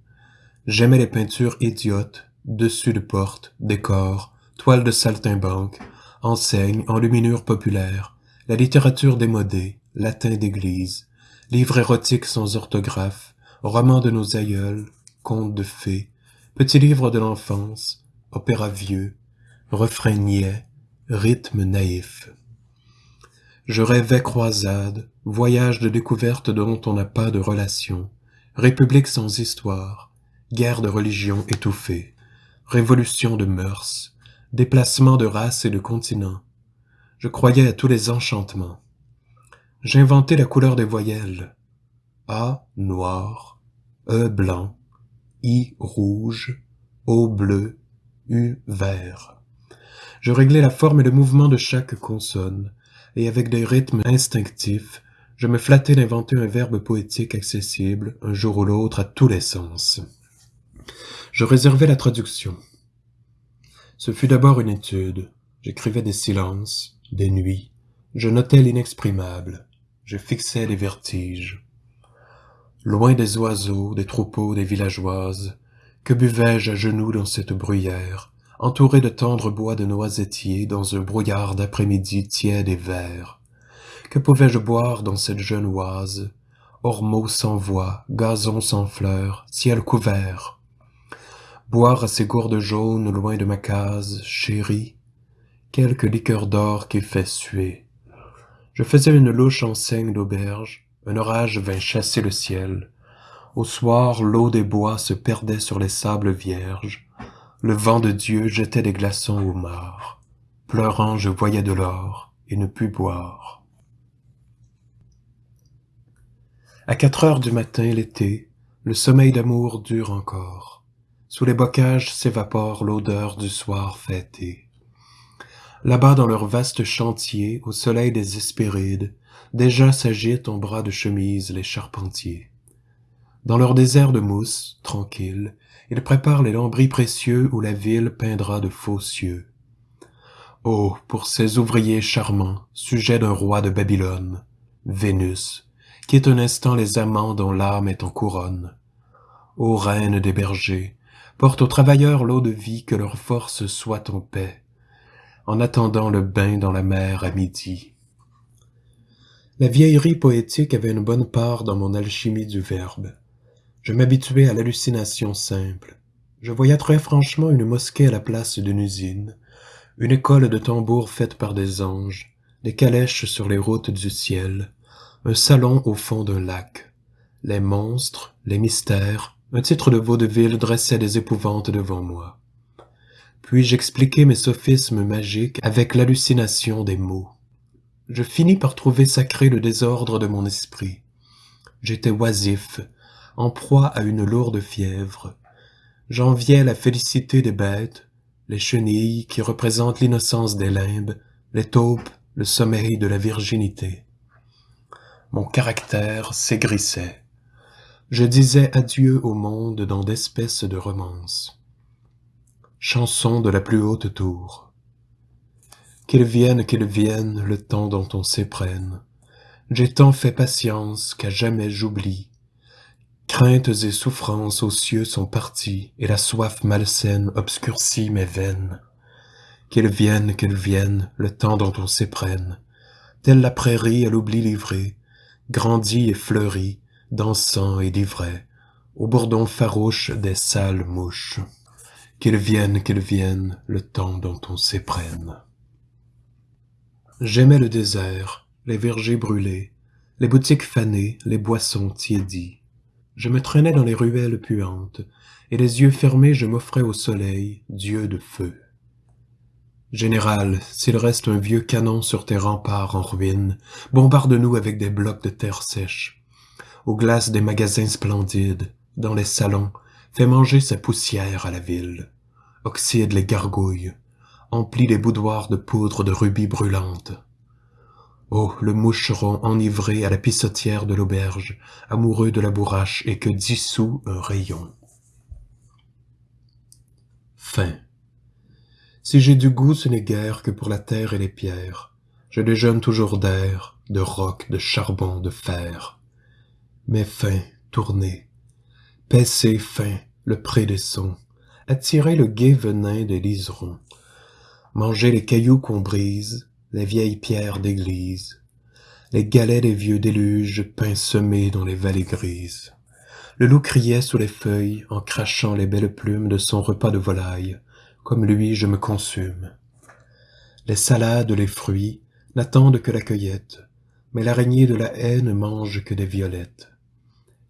J'aimais les peintures idiotes, dessus de portes, décors, toiles de saltimbanque, enseignes, enluminures populaires, la littérature démodée, latin d'église, livres érotiques sans orthographe, romans de nos aïeuls, contes de fées, petits livres de l'enfance, opéras vieux, refrains niais, rythme naïf. Je rêvais croisade, voyage de découverte dont on n'a pas de relation, république sans histoire, guerre de religion étouffée, révolution de mœurs, déplacement de races et de continents. Je croyais à tous les enchantements. J'inventais la couleur des voyelles. A noir, E blanc, I rouge, O bleu, U vert. Je réglais la forme et le mouvement de chaque consonne, et avec des rythmes instinctifs, je me flattais d'inventer un verbe poétique accessible, un jour ou l'autre, à tous les sens. Je réservais la traduction. Ce fut d'abord une étude. J'écrivais des silences, des nuits. Je notais l'inexprimable. Je fixais les vertiges. Loin des oiseaux, des troupeaux, des villageoises, que buvais-je à genoux dans cette bruyère, entouré de tendres bois de noisetiers dans un brouillard d'après-midi tiède et vert Que pouvais-je boire dans cette jeune oise, ormeaux sans voix, gazon sans fleurs, ciel couvert Boire à ces gourdes jaunes loin de ma case, chérie, quelque liqueur d'or qui fait suer. Je faisais une louche enseigne d'auberge, un orage vint chasser le ciel. Au soir, l'eau des bois se perdait sur les sables vierges. Le vent de Dieu jetait des glaçons au mar. Pleurant, je voyais de l'or et ne pus boire. À quatre heures du matin, l'été, le sommeil d'amour dure encore. Sous les bocages s'évapore l'odeur du soir fêté. Là-bas dans leur vaste chantier, au soleil des Hespérides, déjà s'agitent en bras de chemise les charpentiers. Dans leur désert de mousse, tranquille, ils préparent les lambris précieux où la ville peindra de faux cieux. Oh, pour ces ouvriers charmants, sujets d'un roi de Babylone, Vénus, quitte un instant les amants dont l'âme est en couronne. Ô reine des bergers, porte aux travailleurs l'eau de vie que leur force soit en paix, en attendant le bain dans la mer à midi. La vieillerie poétique avait une bonne part dans mon alchimie du verbe. Je m'habituais à l'hallucination simple. Je voyais très franchement une mosquée à la place d'une usine, une école de tambours faite par des anges, des calèches sur les routes du ciel, un salon au fond d'un lac, les monstres, les mystères, un titre de vaudeville dressait des épouvantes devant moi. Puis j'expliquai mes sophismes magiques avec l'hallucination des mots. Je finis par trouver sacré le désordre de mon esprit. J'étais oisif, en proie à une lourde fièvre. J'enviais la félicité des bêtes, les chenilles qui représentent l'innocence des limbes, les taupes, le sommeil de la virginité. Mon caractère s'aigrissait je disais adieu au monde dans d'espèces de romances. Chanson de la plus haute tour. Qu'il vienne, qu'il vienne, le temps dont on s'éprenne. J'ai tant fait patience qu'à jamais j'oublie. Craintes et souffrances aux cieux sont parties, et la soif malsaine obscurcit mes veines. Qu'il vienne, qu'il vienne, le temps dont on s'éprenne. Telle la prairie à l'oubli livrée, grandit et fleurit, dansant et livré, au bourdon farouche des sales mouches. Qu'ils viennent, qu'ils viennent, le temps dont on s'éprenne. J'aimais le désert, les vergers brûlés, les boutiques fanées, les boissons tiédies. Je me traînais dans les ruelles puantes, et les yeux fermés je m'offrais au soleil, Dieu de feu. Général, s'il reste un vieux canon sur tes remparts en ruine, bombarde-nous avec des blocs de terre sèche aux glaces des magasins splendides, dans les salons, fait manger sa poussière à la ville, oxyde les gargouilles, emplit les boudoirs de poudre de rubis brûlantes. Oh, le moucheron enivré à la pissotière de l'auberge, amoureux de la bourrache et que dissout un rayon. Fin. Si j'ai du goût, ce n'est guère que pour la terre et les pierres. Je déjeune toujours d'air, de roc, de charbon, de fer mais fin, tourner, paisser fin le pré des sons, attirer le gai venin des liserons, manger les cailloux qu'on brise, les vieilles pierres d'église, les galets des vieux déluges semés dans les vallées grises. Le loup criait sous les feuilles en crachant les belles plumes de son repas de volaille, comme lui je me consume. Les salades, les fruits n'attendent que la cueillette, mais l'araignée de la haie ne mange que des violettes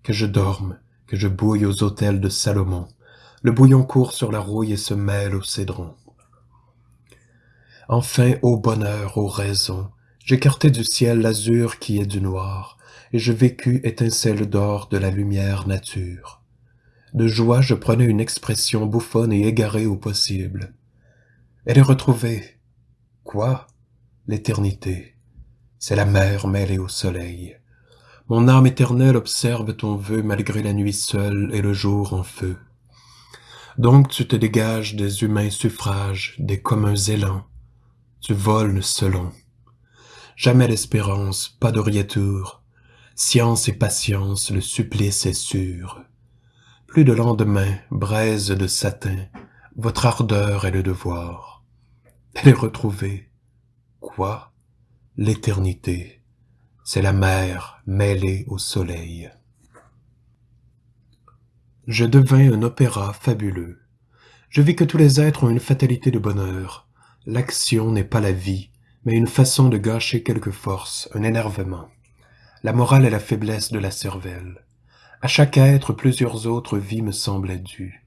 que je dorme, que je bouille aux autels de Salomon. Le bouillon court sur la rouille et se mêle au cédron. Enfin, ô bonheur, ô raison, j'écartai du ciel l'azur qui est du noir, et je vécus étincelle d'or de la lumière nature. De joie, je prenais une expression bouffonne et égarée au possible. Elle est retrouvée. Quoi? L'éternité. C'est la mer mêlée au soleil. Mon âme éternelle observe ton vœu malgré la nuit seule et le jour en feu. Donc tu te dégages des humains suffrages, des communs élans, tu voles selon. Jamais l'espérance, pas d'oriature, science et patience, le supplice est sûr. Plus de lendemain, braise de satin, votre ardeur est le devoir. Elle est retrouvée. Quoi? L'éternité. C'est la mer mêlée au soleil. Je devins un opéra fabuleux. Je vis que tous les êtres ont une fatalité de bonheur. L'action n'est pas la vie, mais une façon de gâcher quelque force, un énervement. La morale est la faiblesse de la cervelle. À chaque être, plusieurs autres vies me semblaient dues.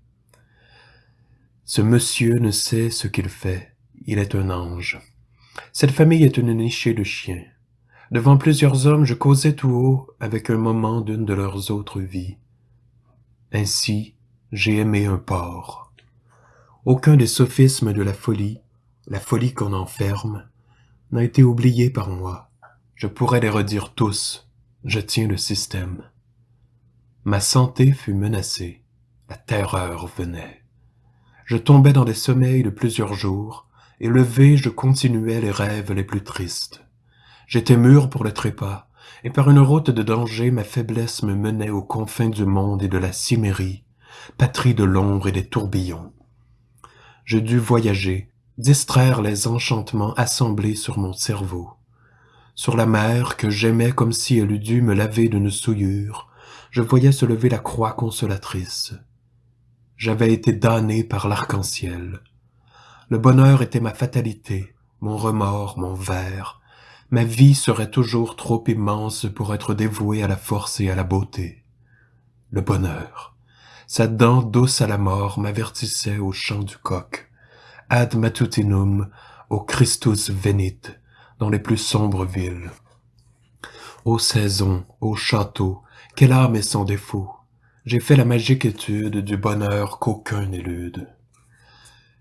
Ce monsieur ne sait ce qu'il fait, il est un ange. Cette famille est une nichée de chiens. Devant plusieurs hommes, je causais tout haut avec un moment d'une de leurs autres vies. Ainsi, j'ai aimé un porc. Aucun des sophismes de la folie, la folie qu'on enferme, n'a été oublié par moi. Je pourrais les redire tous. Je tiens le système. Ma santé fut menacée. La terreur venait. Je tombais dans des sommeils de plusieurs jours, et levé je continuais les rêves les plus tristes. J'étais mûr pour le trépas, et par une route de danger ma faiblesse me menait aux confins du monde et de la cimmérie, patrie de l'ombre et des tourbillons. Je dus voyager, distraire les enchantements assemblés sur mon cerveau. Sur la mer que j'aimais comme si elle eût dû me laver d'une souillure, je voyais se lever la croix consolatrice. J'avais été damné par l'arc-en-ciel. Le bonheur était ma fatalité, mon remords, mon verre. Ma vie serait toujours trop immense pour être dévouée à la force et à la beauté. Le bonheur. Sa dent douce à la mort m'avertissait au chant du coq. Ad matutinum, au Christus venit, dans les plus sombres villes. Ô saison, ô château, quelle âme est sans défaut J'ai fait la magique étude du bonheur qu'aucun n'élude.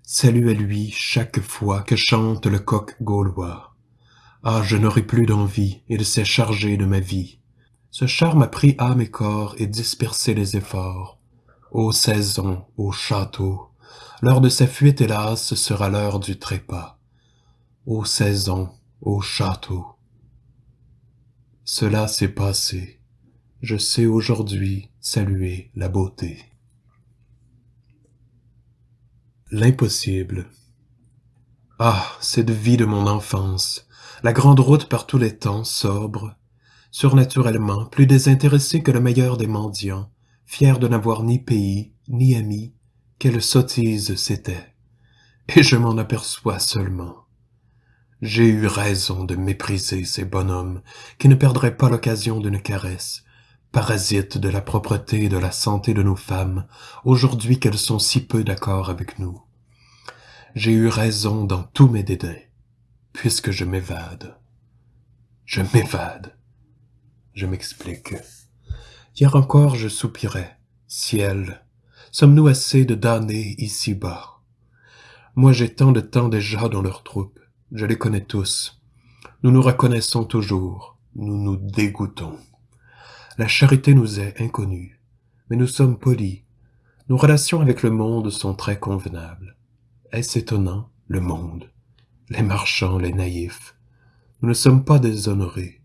Salut à lui chaque fois que chante le coq gaulois. Ah, je n'aurai plus d'envie, il s'est chargé de ma vie. Ce charme a pris âme et corps et dispersé les efforts. Ô saison, ô château, l'heure de sa fuite, hélas, sera l'heure du trépas. Ô saison, ô château. Cela s'est passé je sais aujourd'hui saluer la beauté. L'impossible. Ah, cette vie de mon enfance, la grande route par tous les temps, sobre, surnaturellement, plus désintéressée que le meilleur des mendiants, fier de n'avoir ni pays, ni amis, quelle sottise c'était. Et je m'en aperçois seulement. J'ai eu raison de mépriser ces bonhommes qui ne perdraient pas l'occasion d'une caresse, parasites de la propreté et de la santé de nos femmes, aujourd'hui qu'elles sont si peu d'accord avec nous. J'ai eu raison dans tous mes dédains, puisque je m'évade. Je m'évade. Je m'explique. Hier encore je soupirais. Ciel, sommes-nous assez de damnés ici-bas? Moi j'ai tant de temps déjà dans leur troupe, je les connais tous. Nous nous reconnaissons toujours, nous nous dégoûtons. La charité nous est inconnue, mais nous sommes polis. Nos relations avec le monde sont très convenables. Est-ce étonnant, le monde? Les marchands, les naïfs. Nous ne sommes pas déshonorés,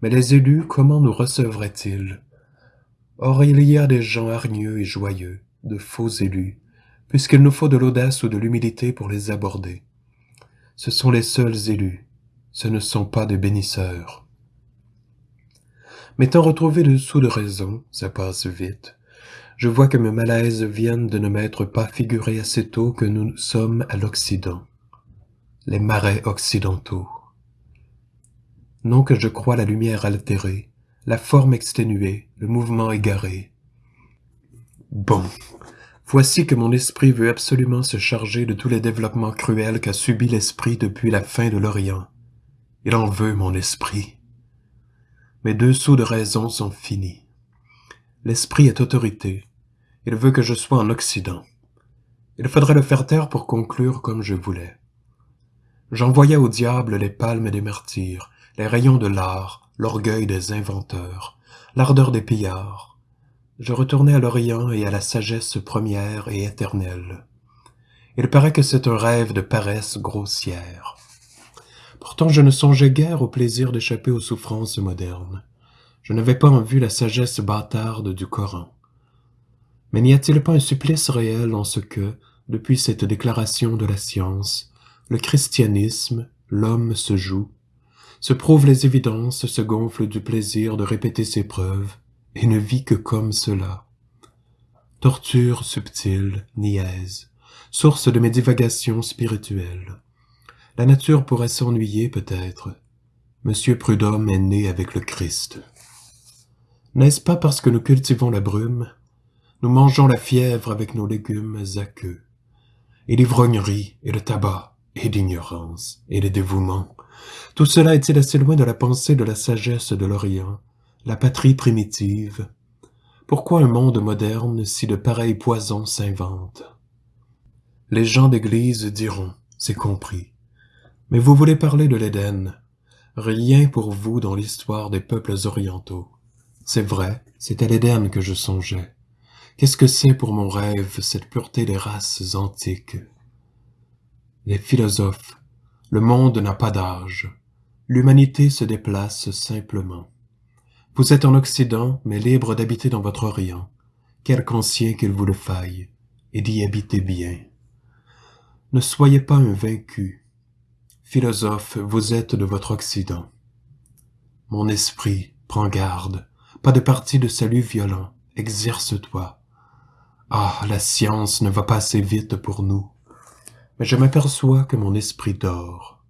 mais les élus, comment nous recevraient-ils? Or il y a des gens hargneux et joyeux, de faux élus, puisqu'il nous faut de l'audace ou de l'humilité pour les aborder. Ce sont les seuls élus, ce ne sont pas des bénisseurs. M'étant retrouvé dessous de raison, ça passe vite, je vois que mes malaises viennent de ne m'être pas figuré assez tôt que nous sommes à l'Occident, les marais occidentaux. Non que je crois la lumière altérée, la forme exténuée, le mouvement égaré. Bon, voici que mon esprit veut absolument se charger de tous les développements cruels qu'a subi l'esprit depuis la fin de l'Orient. Il en veut, mon esprit. Mes deux sous de raison sont finis. L'esprit est autorité. Il veut que je sois en Occident. Il faudrait le faire taire pour conclure comme je voulais. J'envoyais au diable les palmes des martyrs, les rayons de l'art, l'orgueil des inventeurs, l'ardeur des pillards. Je retournais à l'Orient et à la sagesse première et éternelle. Il paraît que c'est un rêve de paresse grossière. Pourtant je ne songeais guère au plaisir d'échapper aux souffrances modernes. Je n'avais pas en vue la sagesse bâtarde du Coran. Mais n'y a-t-il pas un supplice réel en ce que, depuis cette déclaration de la science, le christianisme, l'homme se joue, se prouve les évidences, se gonfle du plaisir de répéter ses preuves, et ne vit que comme cela. Torture subtile, niaise, source de mes divagations spirituelles. La nature pourrait s'ennuyer peut-être. Monsieur Prudhomme est né avec le Christ. N'est-ce pas parce que nous cultivons la brume, nous mangeons la fièvre avec nos légumes aqueux, et l'ivrognerie, et le tabac, et l'ignorance, et le dévouement, tout cela est-il assez loin de la pensée de la sagesse de l'Orient, la patrie primitive Pourquoi un monde moderne si de pareils poisons s'inventent Les gens d'église diront, c'est compris. Mais vous voulez parler de l'Éden? Rien pour vous dans l'histoire des peuples orientaux. C'est vrai, c'est à l'Éden que je songeais. Qu'est-ce que c'est pour mon rêve, cette pureté des races antiques? Les philosophes, le monde n'a pas d'âge. L'humanité se déplace simplement. Vous êtes en Occident, mais libre d'habiter dans votre Orient, quelque ancien qu'il vous le faille, et d'y habiter bien. Ne soyez pas un vaincu. Philosophe, vous êtes de votre Occident. Mon esprit, prends garde, pas de parti de salut violent, exerce-toi. Ah, la science ne va pas assez vite pour nous mais je m'aperçois que mon esprit dort.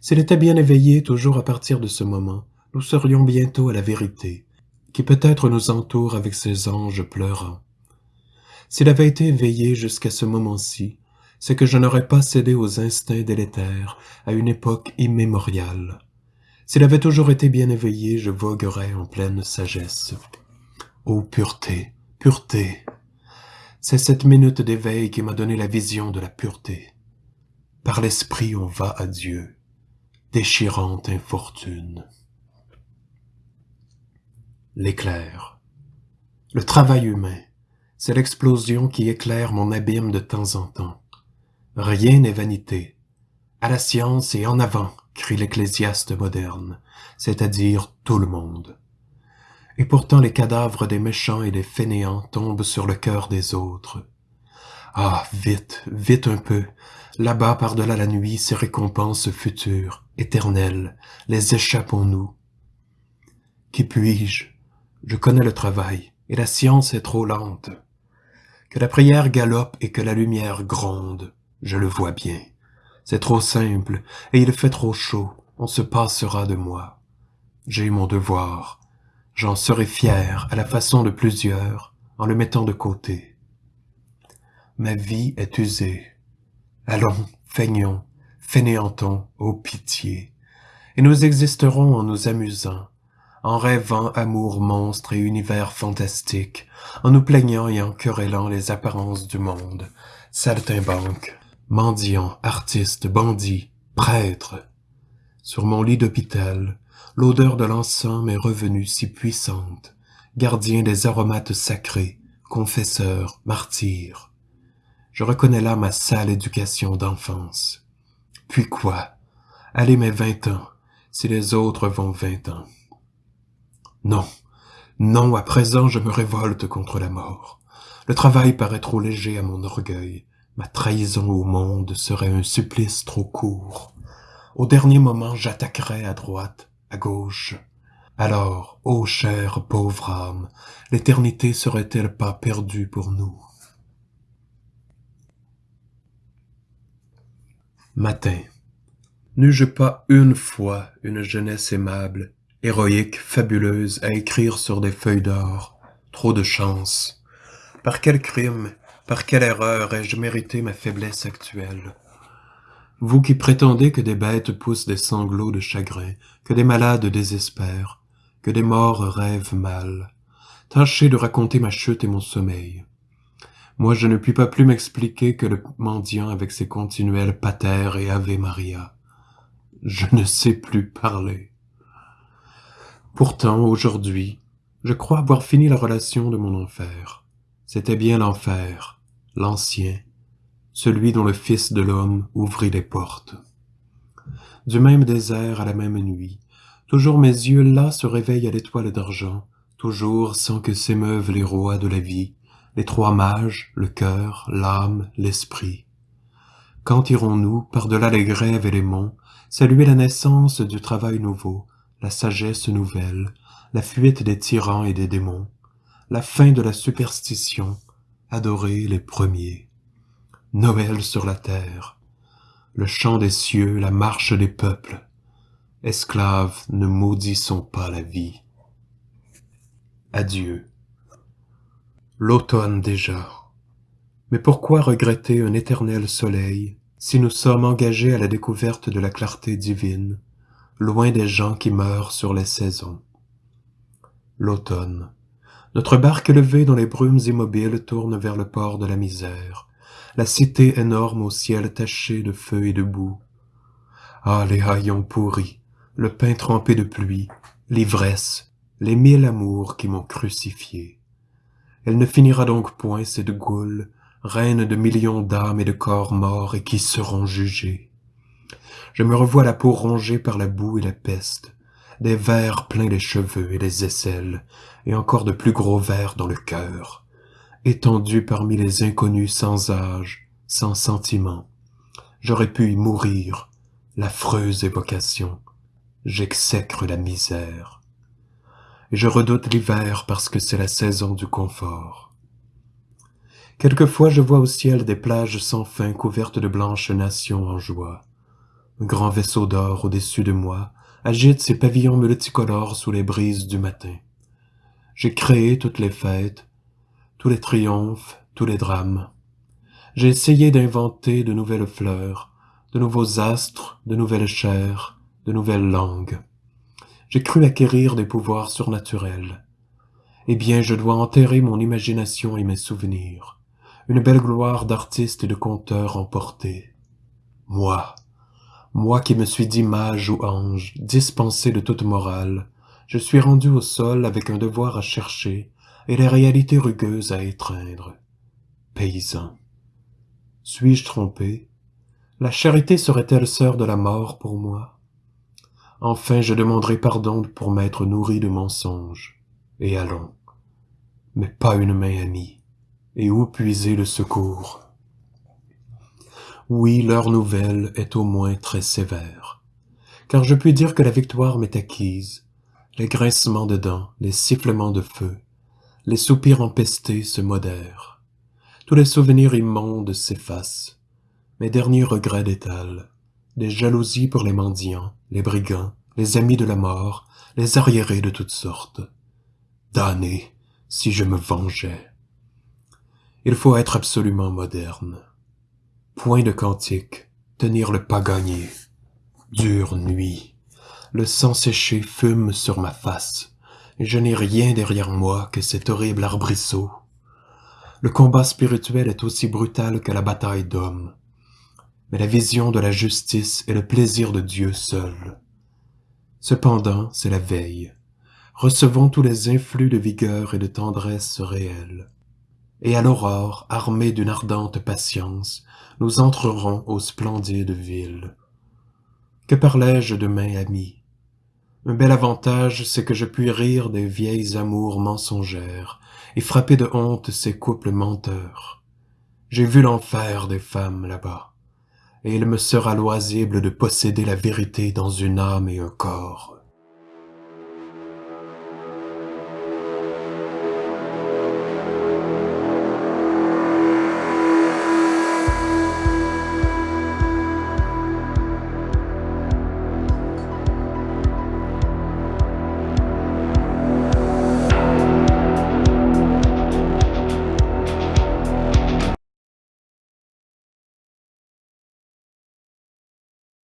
S'il était bien éveillé toujours à partir de ce moment, nous serions bientôt à la vérité, qui peut-être nous entoure avec ses anges pleurants. S'il avait été éveillé jusqu'à ce moment-ci, c'est que je n'aurais pas cédé aux instincts délétères à une époque immémoriale. S'il avait toujours été bien éveillé, je voguerais en pleine sagesse. Ô pureté, pureté, c'est cette minute d'éveil qui m'a donné la vision de la pureté. Par l'esprit on va à Dieu, déchirante infortune. L'éclair. Le travail humain, c'est l'explosion qui éclaire mon abîme de temps en temps. Rien n'est vanité. À la science et en avant, crie l'ecclésiaste moderne, c'est-à-dire tout le monde. Et pourtant les cadavres des méchants et des fainéants tombent sur le cœur des autres. Ah, vite, vite un peu, là-bas par-delà la nuit, ces récompenses futures, éternelles, les échappons-nous. Qui puis-je Je connais le travail, et la science est trop lente. Que la prière galope et que la lumière gronde, je le vois bien. C'est trop simple, et il fait trop chaud, on se passera de moi. J'ai mon devoir, J'en serai fier à la façon de plusieurs en le mettant de côté. Ma vie est usée. Allons, feignons, fainéantons, ô pitié, et nous existerons en nous amusant, en rêvant amour monstre et univers fantastique, en nous plaignant et en querellant les apparences du monde, saltimbanques, mendiants, artistes, bandits, prêtres. Sur mon lit d'hôpital, L'odeur de l'encens m'est revenue si puissante, gardien des aromates sacrés, confesseur, martyr. Je reconnais là ma sale éducation d'enfance. Puis quoi? Allez mes vingt ans, si les autres vont vingt ans. Non, non, à présent je me révolte contre la mort. Le travail paraît trop léger à mon orgueil. Ma trahison au monde serait un supplice trop court. Au dernier moment, j'attaquerai à droite, à gauche. Alors, ô chère pauvre âme, l'éternité serait-elle pas perdue pour nous? Matin. N'eus-je pas une fois une jeunesse aimable, héroïque, fabuleuse, à écrire sur des feuilles d'or Trop de chance. Par quel crime, par quelle erreur ai-je mérité ma faiblesse actuelle? Vous qui prétendez que des bêtes poussent des sanglots de chagrin, que des malades désespèrent, que des morts rêvent mal, tâchez de raconter ma chute et mon sommeil. Moi je ne puis pas plus m'expliquer que le mendiant avec ses continuels pater et ave Maria. Je ne sais plus parler. Pourtant, aujourd'hui, Je crois avoir fini la relation de mon enfer. C'était bien l'enfer, l'ancien, celui dont le Fils de l'homme ouvrit les portes. Du même désert à la même nuit, toujours mes yeux là se réveillent à l'étoile d'argent, toujours sans que s'émeuvent les rois de la vie, les trois mages, le cœur, l'âme, l'esprit. Quand irons-nous, par-delà les grèves et les monts, saluer la naissance du travail nouveau, la sagesse nouvelle, la fuite des tyrans et des démons, la fin de la superstition, adorer les premiers. Noël sur la terre, le chant des cieux, la marche des peuples. Esclaves, ne maudissons pas la vie. Adieu. L'automne déjà. Mais pourquoi regretter un éternel soleil si nous sommes engagés à la découverte de la clarté divine, loin des gens qui meurent sur les saisons L'automne. Notre barque levée dans les brumes immobiles tourne vers le port de la misère, la cité énorme au ciel taché de feu et de boue. Ah, les haillons pourris, le pain trempé de pluie, l'ivresse, les mille amours qui m'ont crucifié. Elle ne finira donc point, cette goule, reine de millions d'âmes et de corps morts et qui seront jugés. Je me revois la peau rongée par la boue et la peste, des vers pleins les cheveux et les aisselles, et encore de plus gros vers dans le cœur, étendu parmi les inconnus sans âge, sans sentiment. J'aurais pu y mourir, l'affreuse évocation. J'exècre la misère. Et je redoute l'hiver parce que c'est la saison du confort. Quelquefois je vois au ciel des plages sans fin couvertes de blanches nations en joie. Grand vaisseau d'or au-dessus de moi agite ses pavillons multicolores sous les brises du matin. J'ai créé toutes les fêtes, tous les triomphes, tous les drames. J'ai essayé d'inventer de nouvelles fleurs, de nouveaux astres, de nouvelles chairs, de nouvelles langues. J'ai cru acquérir des pouvoirs surnaturels. Eh bien, je dois enterrer mon imagination et mes souvenirs, une belle gloire d'artiste et de conteur emporté. Moi, moi qui me suis dit mage ou ange, dispensé de toute morale, je suis rendu au sol avec un devoir à chercher, et les réalités rugueuses à étreindre. Paysan. Suis-je trompé? La charité serait-elle sœur de la mort pour moi? Enfin je demanderai pardon pour m'être nourri de mensonges. Et allons. Mais pas une main amie. Et où puiser le secours? Oui, l'heure nouvelle est au moins très sévère. Car je puis dire que la victoire m'est acquise. Les grincements de dents, les sifflements de feu, les soupirs empestés se modèrent. Tous les souvenirs immondes s'effacent. Mes derniers regrets d'étalent. Des jalousies pour les mendiants, les brigands, les amis de la mort, les arriérés de toutes sortes. Damné, si je me vengeais. Il faut être absolument moderne. Point de cantique, tenir le pas gagné. Dure nuit. Le sang séché fume sur ma face je n'ai rien derrière moi que cet horrible arbrisseau. Le combat spirituel est aussi brutal que la bataille d'hommes, mais la vision de la justice est le plaisir de Dieu seul. Cependant, c'est la veille. Recevons tous les influx de vigueur et de tendresse réelle. Et à l'aurore, armés d'une ardente patience, nous entrerons aux splendides villes. Que parlais-je demain, amis? Un bel avantage, c'est que je puis rire des vieilles amours mensongères et frapper de honte ces couples menteurs. J'ai vu l'enfer des femmes là-bas, et il me sera loisible de posséder la vérité dans une âme et un corps.